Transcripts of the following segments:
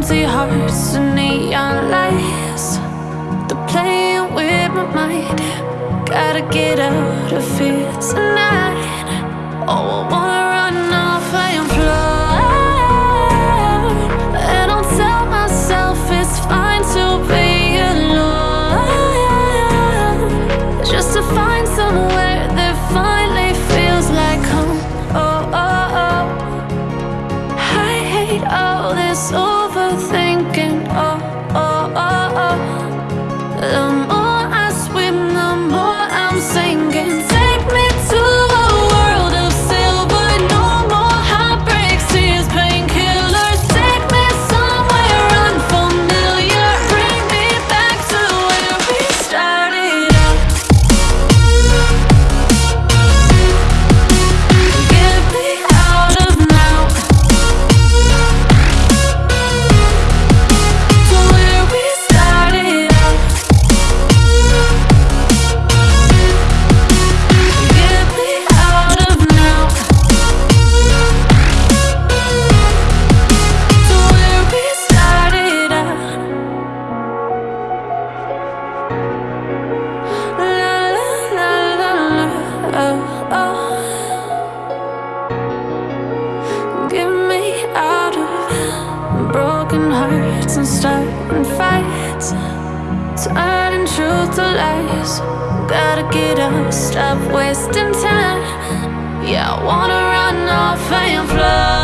empty hearts and neon lights. They're playing with my mind. Gotta get out of here tonight. Oh, I wanna Get me out of broken hearts and starting fights. Turning truth to lies. Gotta get up, stop wasting time. Yeah, I wanna run off and fly.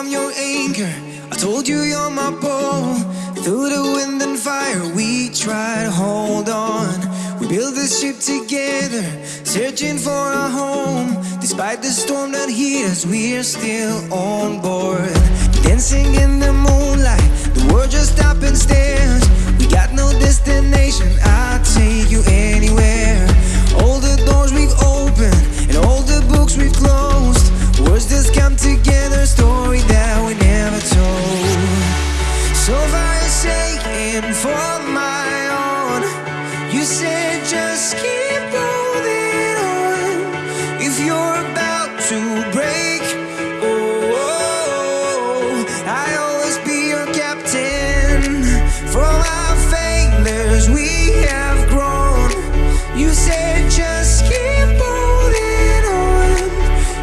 I'm your anchor. I told you you're my pole. Through the wind and fire, we try to hold on. We built this ship together, searching for a home. Despite the storm that hit us, we're still on board. Dancing in the moonlight, the world just stopped and stares. We got no destination, I'll take you anywhere. Oh, I always be your captain. From our failures we have grown. You said just keep holding on.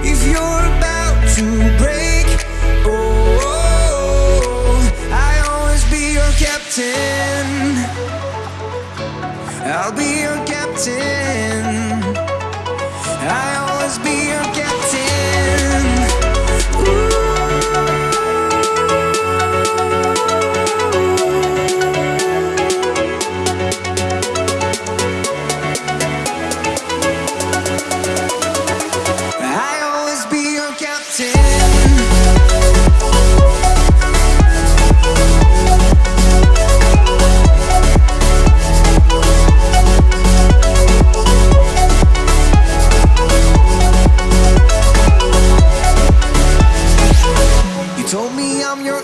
If you're about to break, oh, oh, I always be your captain. I'll be your captain. I always be your captain.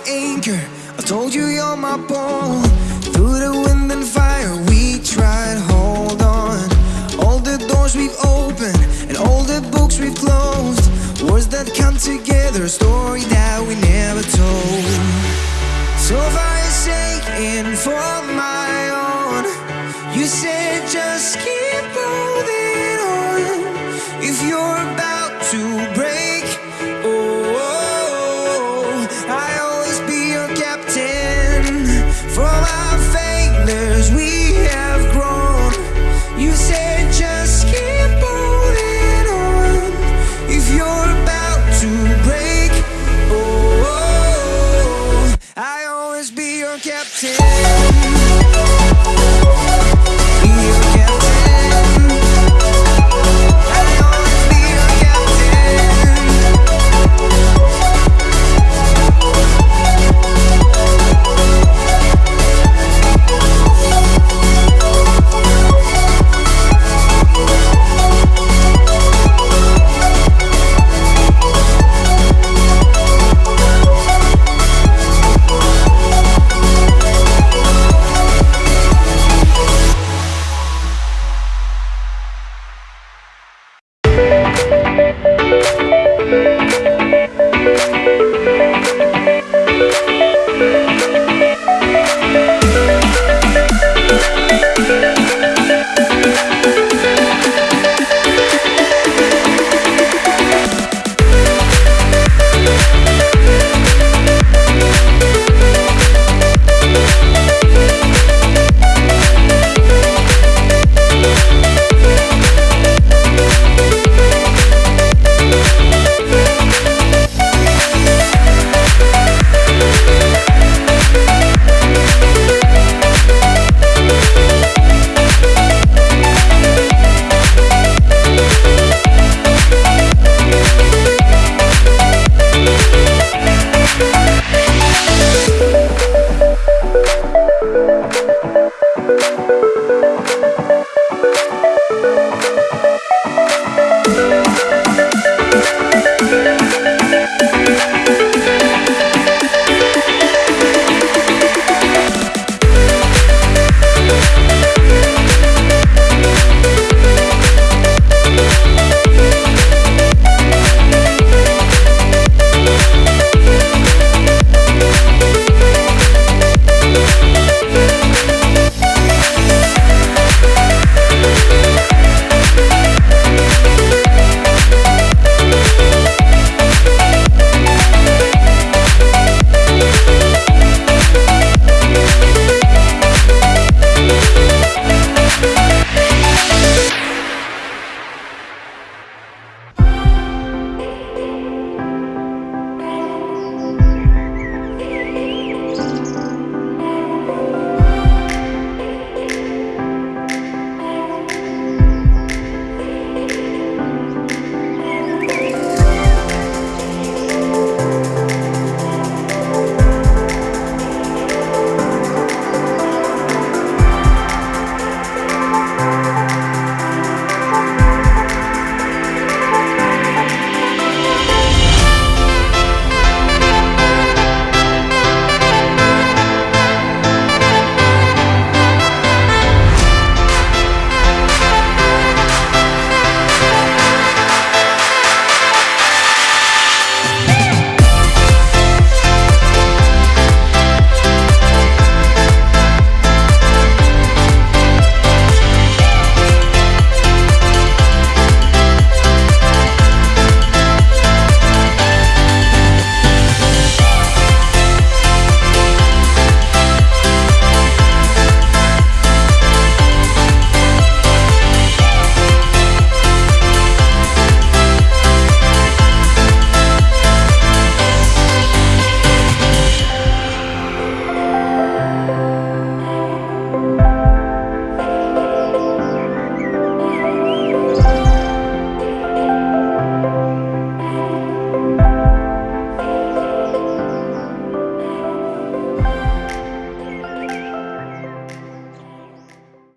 anchor I told you you're my ball. Through the wind and fire we tried hold on. All the doors we've opened And all the books we've closed. Words that come together A story that we never told. So far it's shaking for me